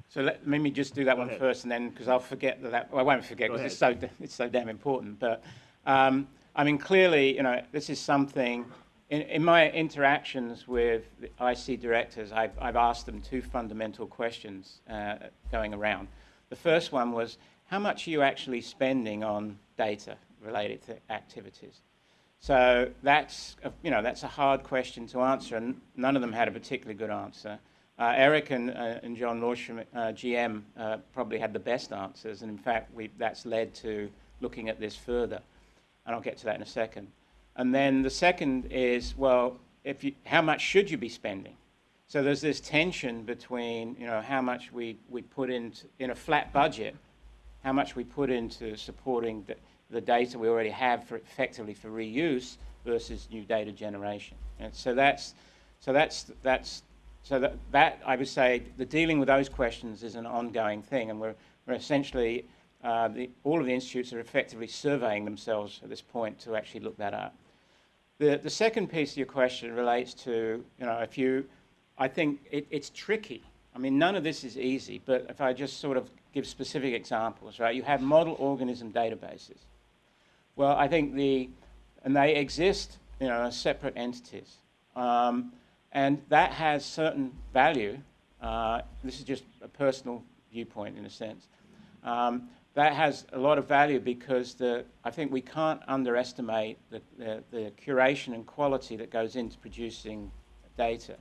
S1: So let, let me just do that
S4: Go
S1: one
S4: ahead.
S1: first, and then because I'll forget that, that. Well, I won't forget because it's so it's so damn important. But um, I mean, clearly, you know, this is something. In, in my interactions with the IC directors, I've, I've asked them two fundamental questions uh, going around. The first one was, how much are you actually spending on data related to activities? So that's, a, you know, that's a hard question to answer, and none of them had a particularly good answer. Uh, Eric and, uh, and John Lorsch, uh, GM, uh, probably had the best answers, and in fact, we, that's led to looking at this further, and I'll get to that in a second. And then the second is, well, if you, how much should you be spending? So there's this tension between, you know, how much we, we put into, in a flat budget, how much we put into supporting the, the data we already have for effectively for reuse versus new data generation. And so that's, so that's, that's, so that, that I would say the dealing with those questions is an ongoing thing, and we're, we're essentially, uh, the, all of the institutes are effectively surveying themselves at this point to actually look that up. The, the second piece of your question relates to, you know, if you, I think it, it's tricky. I mean, none of this is easy, but if I just sort of give specific examples, right? You have model organism databases. Well, I think the, and they exist, you know, as separate entities. Um, and that has certain value. Uh, this is just a personal viewpoint in a sense. Um, that has a lot of value because the, I think we can't underestimate the, the, the curation and quality that goes into producing data.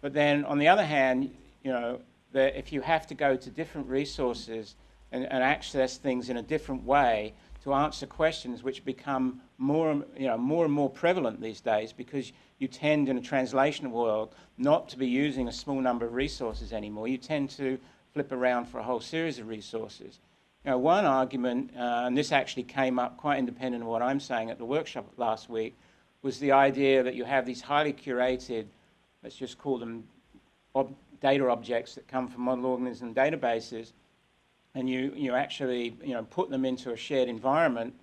S1: But then on the other hand, you know, the, if you have to go to different resources and, and access things in a different way to answer questions which become more, you know, more and more prevalent these days because you tend in a translation world not to be using a small number of resources anymore. You tend to flip around for a whole series of resources. You know, one argument, uh, and this actually came up quite independent of what I'm saying at the workshop last week, was the idea that you have these highly curated, let's just call them ob- data objects that come from model organism databases, and you, you actually you know, put them into a shared environment,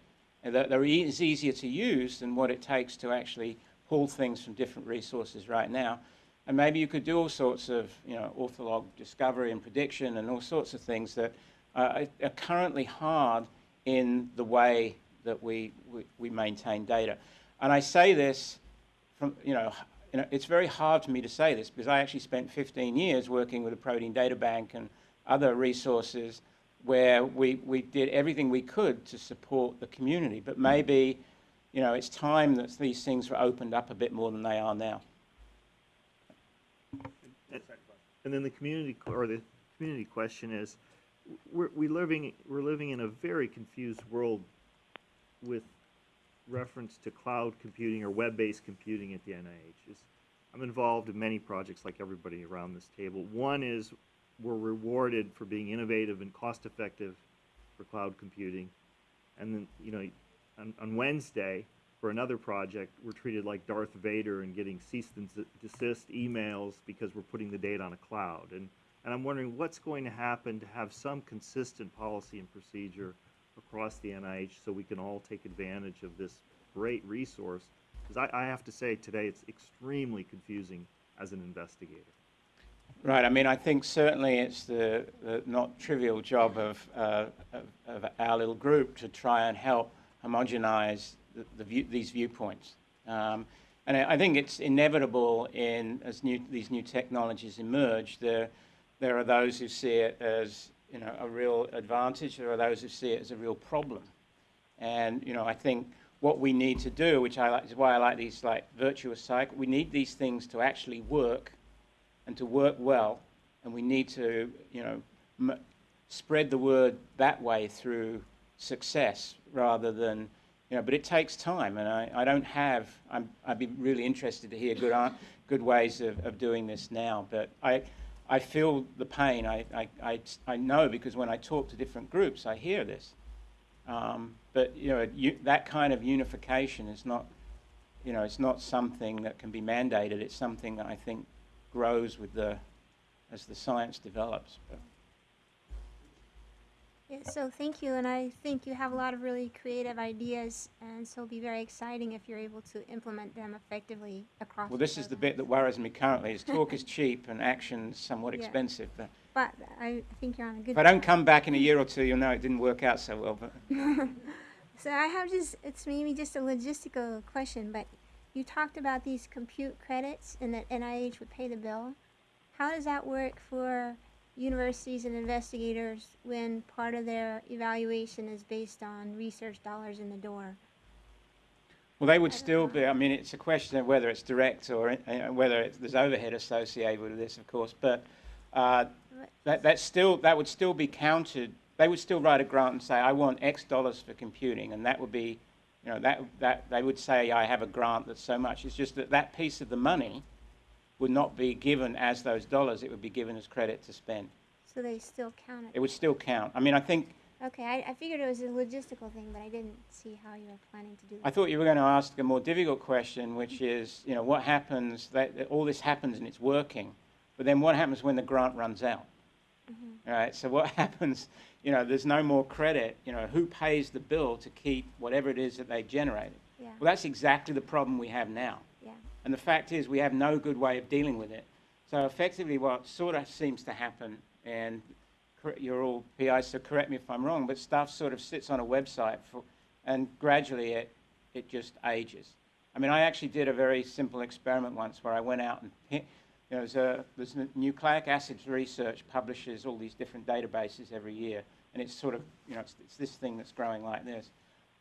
S1: that they're e- it's easier to use than what it takes to actually pull things from different resources right now. And maybe you could do all sorts of you know, ortholog discovery and prediction and all sorts of things that uh, are currently hard in the way that we, we, we maintain data. And I say this from, you know, you know, it's very hard for me to say this because I actually spent 15 years working with the Protein Data Bank and other resources where we, we did everything we could to support the community. But mm. maybe, you know, it's time that these things were opened up a bit more than they are now.
S4: And then the community, or the community question is, we're, we living, we're living in a very confused world with reference to cloud computing or web-based computing at the NIH. Is- I'm involved in many projects like everybody around this table. One is we're rewarded for being innovative and cost-effective for cloud computing. And then, you know, on, on Wednesday, for another project, we're treated like Darth Vader and getting cease and desist emails because we're putting the data on a cloud. And, and I'm wondering what's going to happen to have some consistent policy and procedure across the NIH so we can all take advantage of this great resource. Because I, I have to say today, it's extremely confusing as an investigator.
S1: Right. I mean, I think certainly it's the, the not trivial job of, uh, of, of our little group to try and help homogenize the, the view, these viewpoints. Um, and I I think it's inevitable in as new, these new technologies emerge. There, there are those who see it as you know a real advantage. There are those who see it as a real problem. And you know, I think what we need to do, which I like, is why I like these like virtuous cycle. We need these things to actually work and to work well, and we need to, you know, spread the word that way through success rather than, you know, but it takes time, and I, I don't have, I'm, I'd be really interested to hear good, good ways of, of doing this now, but I, I feel the pain, I, I, I, I know because when I talk to different groups, I hear this. Um, but, you know, you, that kind of unification is not, you know, it's not something that can be mandated, it's something that I think grows with the, as the science develops. But
S5: Yeah, so thank you, and I think you have a lot of really creative ideas, and so it'll be very exciting if you're able to implement them effectively across.
S1: Well, this is the bit that worries me currently, is talk is cheap and action's somewhat
S5: Yeah.
S1: expensive. But
S5: But I think you're on a good.
S1: if I don't come back in a year or two, you'll know it didn't work out so well. But
S5: So I have just, it's maybe just a logistical question, but you talked about these compute credits and that NIH would pay the bill. How does that work for universities and investigators when part of their evaluation is based on research dollars in the door?
S1: Well, they would still be, I mean, it's a question of whether it's direct or uh, whether it's, there's overhead associated with this, of course, but uh, that, that's still, that would still be counted. They would still write a grant and say, I want X dollars for computing, and that would be, you know, that, that, they would say, I have a grant that's so much. It's just that that piece of the money would not be given as those dollars, it would be given as credit to spend.
S5: So they still count
S1: It
S5: it?
S1: would still count. I mean, I think,
S5: Okay, I, I figured it was a logistical thing, but I didn't see how you were planning to do that.
S1: I thought you were going to ask a more difficult question, which is, you know, what happens, that, that all this happens and it's working, but then what happens when the grant runs out? All right, so what happens, you know, there's no more credit, you know, who pays the bill to keep whatever it is that they've generated?
S5: Yeah,
S1: Well, that's exactly the problem we have now. And the fact is, we have no good way of dealing with it. So effectively, what sort of seems to happen, and you're all PIs, so correct me if I'm wrong, but stuff sort of sits on a website, for, and gradually it, it just ages. I mean, I actually did a very simple experiment once where I went out and, you know, there's, a, there's n- nucleic acids research publishes all these different databases every year, and it's sort of, you know, it's, it's this thing that's growing like this.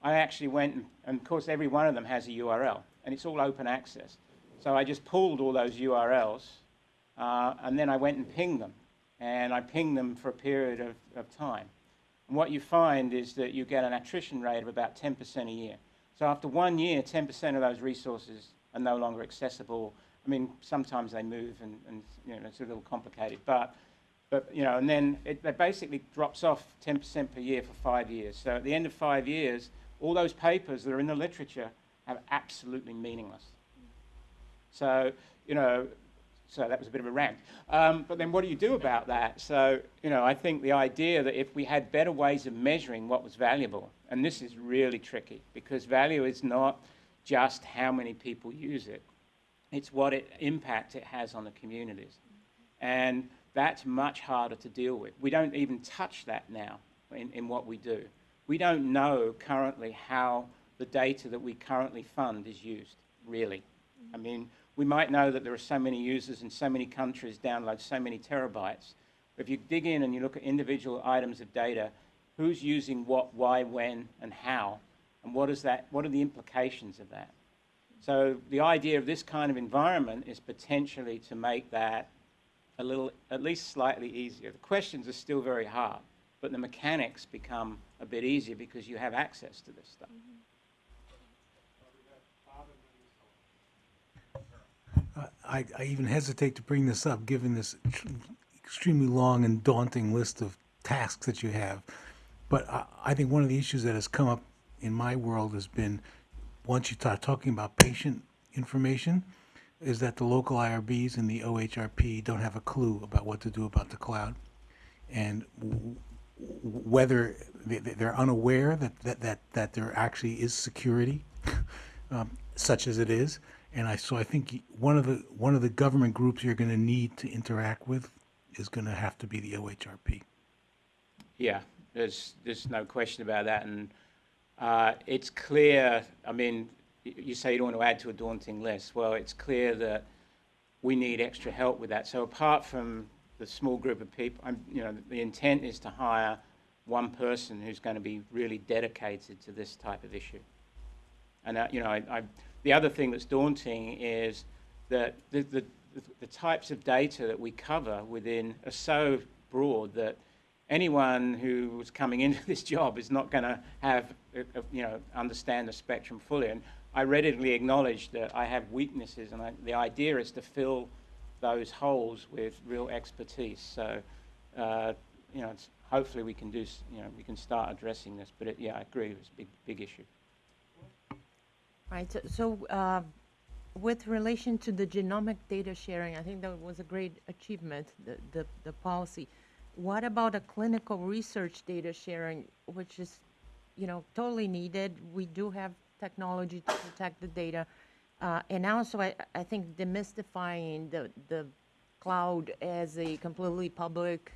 S1: I actually went, and, and of course, every one of them has a URL, and it's all open access. So I just pulled all those URLs, uh, and then I went and pinged them, and I pinged them for a period of, of time. And what you find is that you get an attrition rate of about 10% a year. So after one year, 10% of those resources are no longer accessible. I mean, sometimes they move and, and you know, it's a little complicated, but, but, you know, and then it, it basically drops off 10% per year for five years. So at the end of five years, all those papers that are in the literature are absolutely meaningless. So, you know, so that was a bit of a rant. Um, but then what do you do about that? So, you know, I think the idea that if we had better ways of measuring what was valuable, and this is really tricky because value is not just how many people use it, it's what it, impact it has on the communities. And that's much harder to deal with. We don't even touch that now in, in what we do. We don't know currently how the data that we currently fund is used, really. I mean, we might know that there are so many users in so many countries download so many terabytes. But If you dig in and you look at individual items of data, who's using what, why, when, and how, and what is that, what are the implications of that? So the idea of this kind of environment is potentially to make that a little, at least slightly easier. The questions are still very hard, but the mechanics become a bit easier because you have access to this stuff. Mm-hmm.
S6: I, I even hesitate to bring this up, given this extremely long and daunting list of tasks that you have. But I, I think one of the issues that has come up in my world has been, once you start talking about patient information, is that the local IRBs and the OHRP don't have a clue about what to do about the cloud. And whether they- they- they're unaware that, that, that, that there actually is security, um, such as it is. And I, so I think one of the, one of the government groups you're gonna need to interact with is gonna have to be the OHRP.
S1: Yeah, there's, there's no question about that. And uh, it's clear, I mean, you say you don't want to add to a daunting list. Well, it's clear that we need extra help with that. So apart from the small group of people, I'm, you know, the intent is to hire one person who's going to be really dedicated to this type of issue. And, uh, you know, I, I, the other thing that's daunting is that the, the, the types of data that we cover within are so broad that anyone who was coming into this job is not going to have, uh, uh, you know, understand the spectrum fully. And I readily acknowledge that I have weaknesses, and I, the idea is to fill those holes with real expertise. So, uh, you know, it's, hopefully we can do, you know, we can start addressing this. But it, yeah, I agree, it's a big, big issue.
S7: Right, so- so uh, with relation to the genomic data sharing, I think that was a great achievement, the, the, the policy. What about a clinical research data sharing, which is, you know, totally needed? We do have technology to protect the data. Uh, And also, I, I think demystifying the, the cloud as a completely public,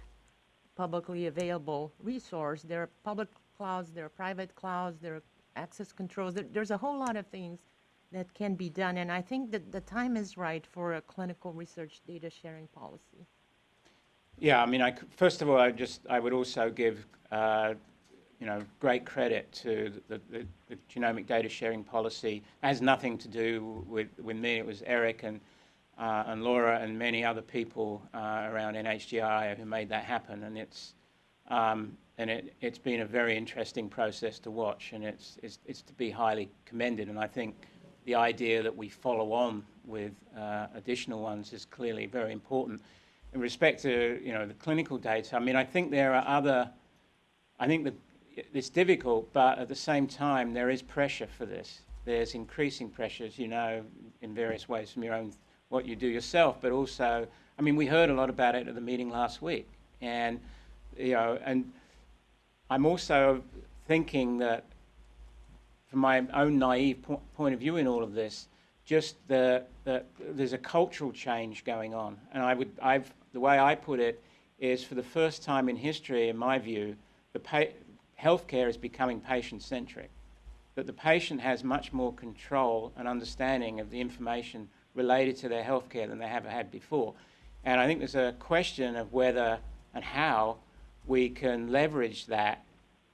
S7: publicly available resource. There are public clouds, there are private clouds, there are access controls. There, there's a whole lot of things that can be done, and I think that the time is right for a clinical research data sharing policy.
S1: Yeah, I mean, I first of all, I just I would also give uh, you know great credit to the, the, the genomic data sharing policy. It has nothing to do with with me. It was Eric and uh, and Laura and many other people uh, around NHGRI who made that happen, and it's um, and it, it's been a very interesting process to watch, and it's, it's it's to be highly commended. And I think the idea that we follow on with uh, additional ones is clearly very important. In respect to you know the clinical data, I mean, I think there are other. I think that it's difficult, but at the same time, there is pressure for this. There's increasing pressures, you know, in various ways from your own what you do yourself, but also, I mean, we heard a lot about it at the meeting last week, and you know, and I'm also thinking that, from my own naive po- point of view in all of this, just the, the there's a cultural change going on, and I would I've the way I put it is for the first time in history, in my view, the pa- healthcare is becoming patient-centric. That the patient has much more control and understanding of the information related to their healthcare than they have had before. And I think there's a question of whether and how we can leverage that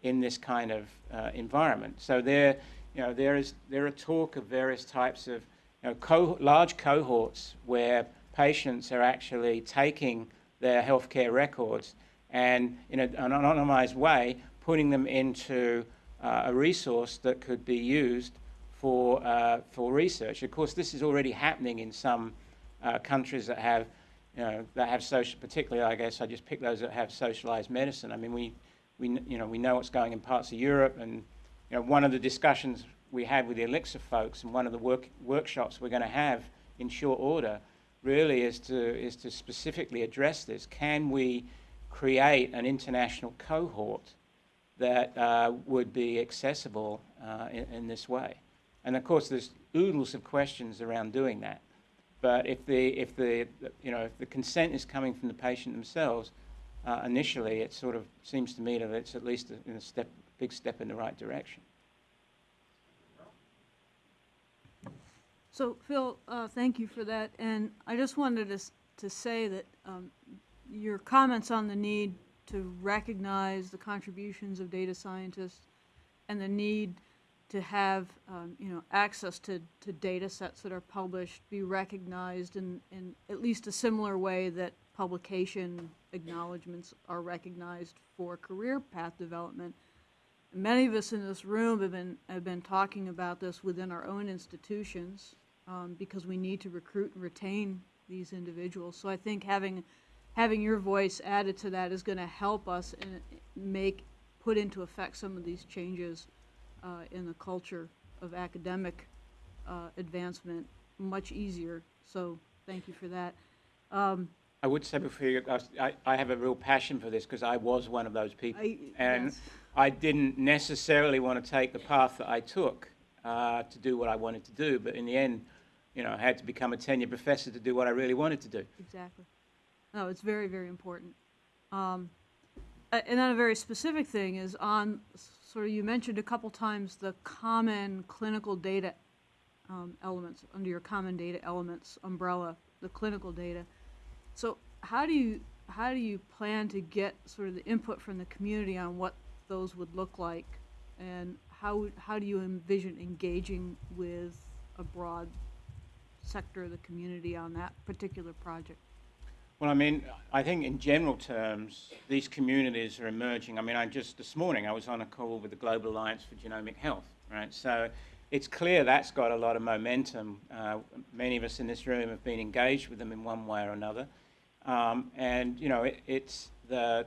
S1: in this kind of uh, environment. So there, you know, there is there are talk of various types of you know, co- large cohorts where patients are actually taking their healthcare records and in an anonymized way putting them into uh, a resource that could be used for, uh, for research. Of course, this is already happening in some uh, countries that have, you know, that have social, particularly, I guess, I just pick those that have socialized medicine. I mean, we, we, you know, we know what's going in parts of Europe, and, you know, one of the discussions we had with the Elixir folks and one of the work, workshops we're going to have in short order really is to, is to specifically address this. Can we create an international cohort that uh, would be accessible uh, in, in this way? And of course, there's oodles of questions around doing that. But if the, if the, you know, if the consent is coming from the patient themselves, uh, initially, it sort of seems to me that it's at least a, a step, big step in the right direction.
S8: So, Phil, uh, thank you for that. And I just wanted to, to say that um, your comments on the need to recognize the contributions of data scientists and the need to have, um, you know, access to, to data sets that are published be recognized in, in at least a similar way that publication acknowledgements are recognized for career path development. Many of us in this room have been, have been talking about this within our own institutions, um, because we need to recruit and retain these individuals. So I think having, having your voice added to that is gonna help us and make, put into effect some of these changes, uh, in the culture of academic, uh, advancement much easier. So, thank you for that. Um,
S1: I would say before you, I, I have a real passion for this because I was one of those people.
S8: I-
S1: and
S8: yes.
S1: I didn't necessarily want to take the path that I took uh, to do what I wanted to do, but in the end, you know, I had to become a tenured professor to do what I really wanted to do.
S8: Exactly. No, it's very, very important. Um, and then a very specific thing is on, sort of, you mentioned a couple times the common clinical data um, elements, under your common data elements umbrella, the clinical data. So how do you, how do you plan to get sort of the input from the community on what those would look like? And how, how do you envision engaging with a broad sector of the community on that particular project?
S1: Well, I mean, I think in general terms, these communities are emerging. I mean, I just this morning I was on a call with the Global Alliance for Genomic Health, right? So it's clear that's got a lot of momentum. Uh, many of us in this room have been engaged with them in one way or another, um, and you know, it, it's the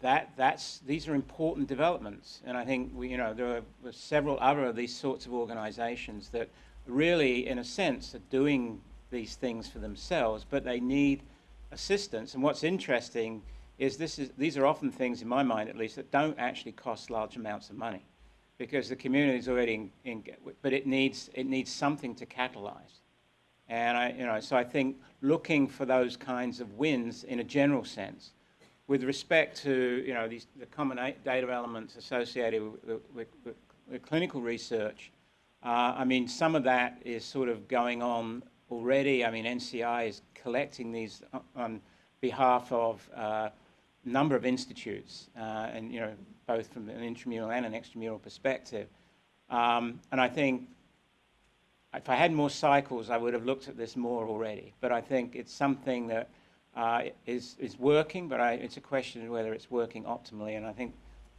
S1: that that's these are important developments, and I think we, you know, there are several other of these sorts of organisations that really, in a sense, are doing these things for themselves, but they need assistance. And what's interesting is this is these are often things, in my mind at least, that don't actually cost large amounts of money, because the community is already in, in but it needs it needs something to catalyze. And I, you know, so I think looking for those kinds of wins in a general sense, with respect to you know these the common data elements associated with, with, with, with clinical research. Uh, I mean, some of that is sort of going on already. I mean, NCI is collecting these on behalf of uh, a number of institutes, uh, and you know, both from an intramural and an extramural perspective. Um, and I think if I had more cycles, I would have looked at this more already. But I think it's something that uh, is is working, but I, it's a question of whether it's working optimally. And I think,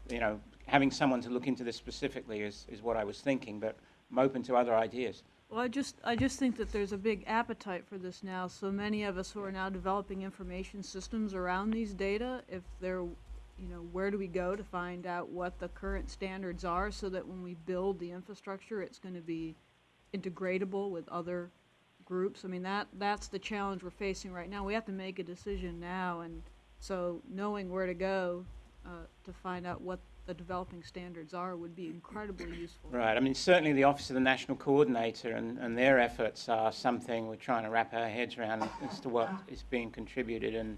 S1: you know, having someone to look into this specifically is, is what I was thinking. But I'm open to other ideas.
S8: Well, I just, I just think that there's a big appetite for this now. So many of us who are now developing information systems around these data, if they're, you know, where do we go to find out what the current standards are so that when we build the infrastructure, it's going to be integratable with other groups? I mean, that, that's the challenge we're facing right now. We have to make a decision now. And so knowing where to go uh, to find out what the developing standards are would be incredibly useful.
S1: Right. I mean, certainly the Office of the National Coordinator and, and their efforts are something we're trying to wrap our heads around as to what is being contributed. And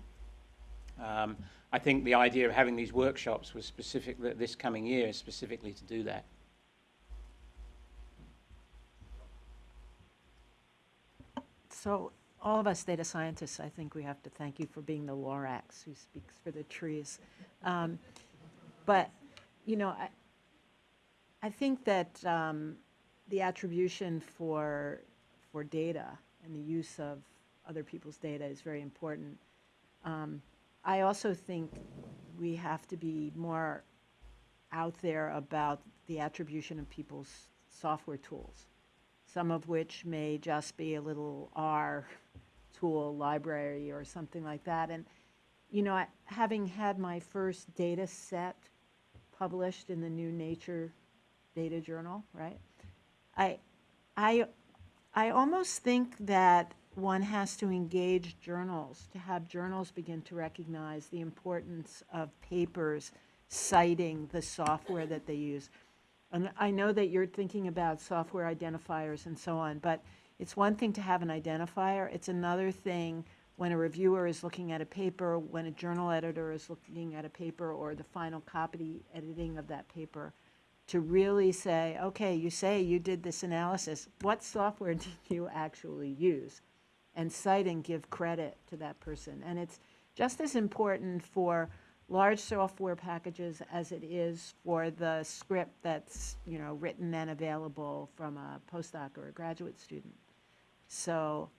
S1: um, I think the idea of having these workshops was specific that this coming year is specifically to do that.
S3: So all of us data scientists, I think we have to thank you for being the Lorax who speaks for the trees. Um, But, you know, I, I think that um, the attribution for, for data and the use of other people's data is very important. Um, I also think we have to be more out there about the attribution of people's software tools, some of which may just be a little R tool library or something like that. And, you know, I- having had my first data set published in the new Nature Data Journal, right? I, I, I almost think that one has to engage journals, to have journals begin to recognize the importance of papers citing the software that they use. And I know that you're thinking about software identifiers and so on, but it's one thing to have an identifier, it's another thing when a reviewer is looking at a paper, when a journal editor is looking at a paper, or the final copy editing of that paper, to really say, okay, you say you did this analysis, what software did you actually use? And cite and give credit to that person. And it's just as important for large software packages as it is for the script that's, you know, written and available from a postdoc or a graduate student. So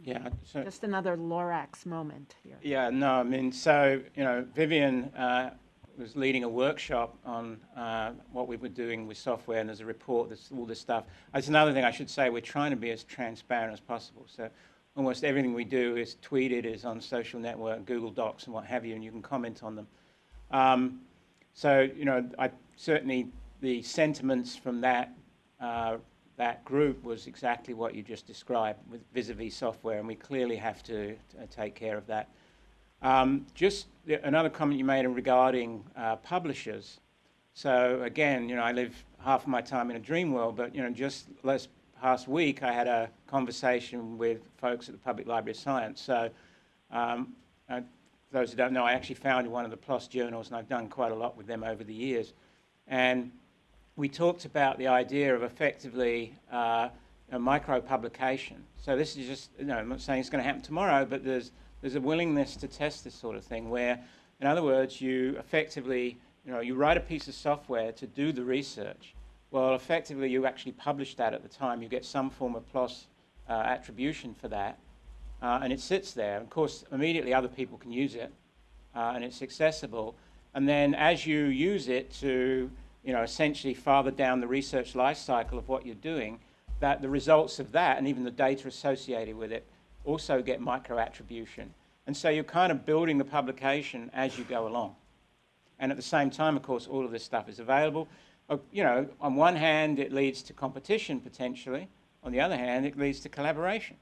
S1: Yeah, so,
S3: just another Lorax moment here.
S1: yeah, no, I mean, so, you know, Vivien uh, was leading a workshop on uh, what we were doing with software, and there's a report, there's all this stuff. That's another thing I should say, we're trying to be as transparent as possible. So almost everything we do is tweeted, is on social network, Google Docs and what have you, and you can comment on them. Um, so, you know, I certainly, the sentiments from that, uh, that group was exactly what you just described with vis-a-vis software, and we clearly have to, to take care of that. Um, just the- another comment you made regarding uh, publishers. So again, you know, I live half of my time in a dream world, but you know, just last past week I had a conversation with folks at the Public Library of Science. So um, uh, those who don't know, I actually founded one of the PLOS journals, and I've done quite a lot with them over the years. And we talked about the idea of effectively uh, a micro publication. So this is just, you know, I'm not saying it's going to happen tomorrow, but there's there's a willingness to test this sort of thing where, in other words, you effectively, you know, you write a piece of software to do the research. Well, effectively, you actually publish that at the time. You get some form of PLOS uh, attribution for that, uh, and it sits there. Of course, immediately other people can use it, uh, and it's accessible. And then as you use it to, you know, essentially farther down the research life cycle of what you're doing, that the results of that and even the data associated with it also get micro attribution. And so you're kind of building the publication as you go along. And at the same time, of course, all of this stuff is available. Uh, you know, on one hand, it leads to competition potentially. On the other hand, it leads to collaboration.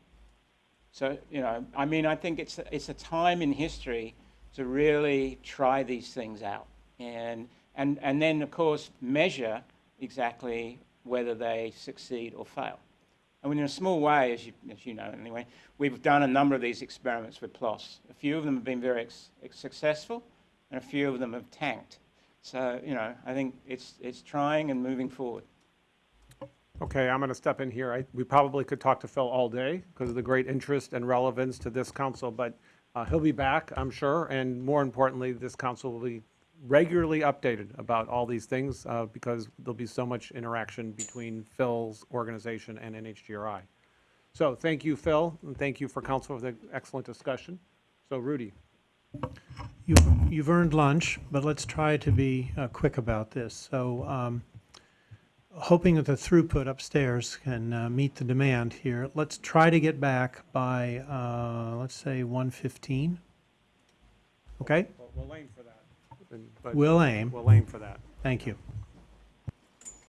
S1: So, you know, I mean, I think it's, it's a time in history to really try these things out. And, and, and then, of course, measure exactly whether they succeed or fail. Mean, in a small way, as you, as you know anyway, we've done a number of these experiments with PLOS. A few of them have been very successful, and a few of them have tanked. So, you know, I think it's, it's trying and moving forward.
S2: Okay, I'm going to step in here. I, we probably could talk to Phil all day because of the great interest and relevance to this council, but uh, he'll be back, I'm sure, and more importantly, this council will be regularly updated about all these things uh, because there'll be so much interaction between Phil's organization and NHGRI. So thank you, Phil, and thank you for council for the excellent discussion. So Rudy,
S9: You've, you've earned lunch, but let's try to be uh, quick about this. So, um, hoping that the throughput upstairs can uh, meet the demand here, let's try to get back by, uh, let's say, 1:15. Okay?
S2: we'll that. And- but
S9: We'll aim.
S2: We'll aim for that.
S9: Thank you.